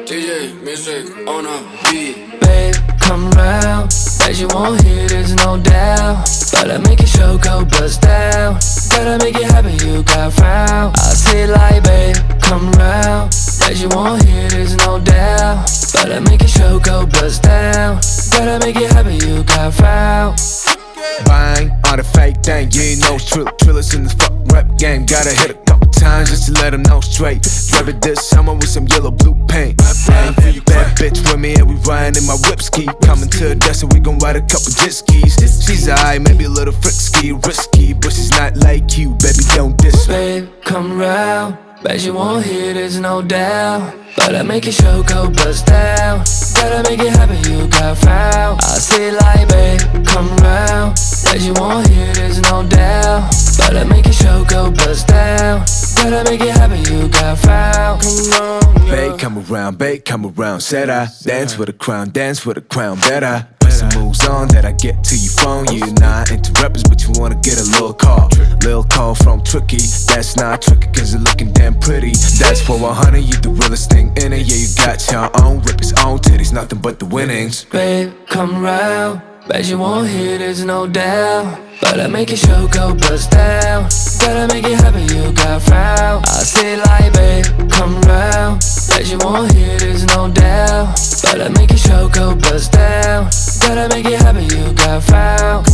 DJ music on a beat. Babe, come round. Bet you won't hear this, no doubt. But I make your show go bust down. Gotta make it happen, you got frown. I say like, babe, come round. Bet you won't hear this, no doubt. But I make your show go bust down. Gotta make it happen, you got frown. Bang on the fake thing, you know Trill, Trillers in the fuck rap game. Gotta hit a couple times just to let them know straight. Drive it this summer with some yellow blue paint. Bang, bad bitch with me and we riding in my whip ski. Coming to the desk and we gon' ride a couple jet skis. She's alright, maybe a little frisky, risky, but she's not like you, baby. Don't diss me. Babe, come round. Bet you won't hear this, no doubt. But I make your show go bust down. Gotta make it happen, you got found. I say like, babe, come round. Bet you won't hear this, no doubt. I make your show go bust down. Gotta make it happen, you got found. Come on, Babe, come around, babe, come around. Said I dance with a crown, dance with a crown. Better put some moves on that I get to your phone. You're not into rappers, but you wanna get a little call. Little call from Tricky. That's not tricky, cause you're looking damn pretty. That's for 100, you the realest thing in it. Yeah, you got your own rippers, own titties, nothing but the winnings. Babe, come round. Bet you won't hear there's no doubt. But I make your show go bust down. Gotta make it happen, you got found. I say like, babe, come round. Bet you won't hear this, no doubt. But I make your show go bust down. Gotta make it happen, you got found.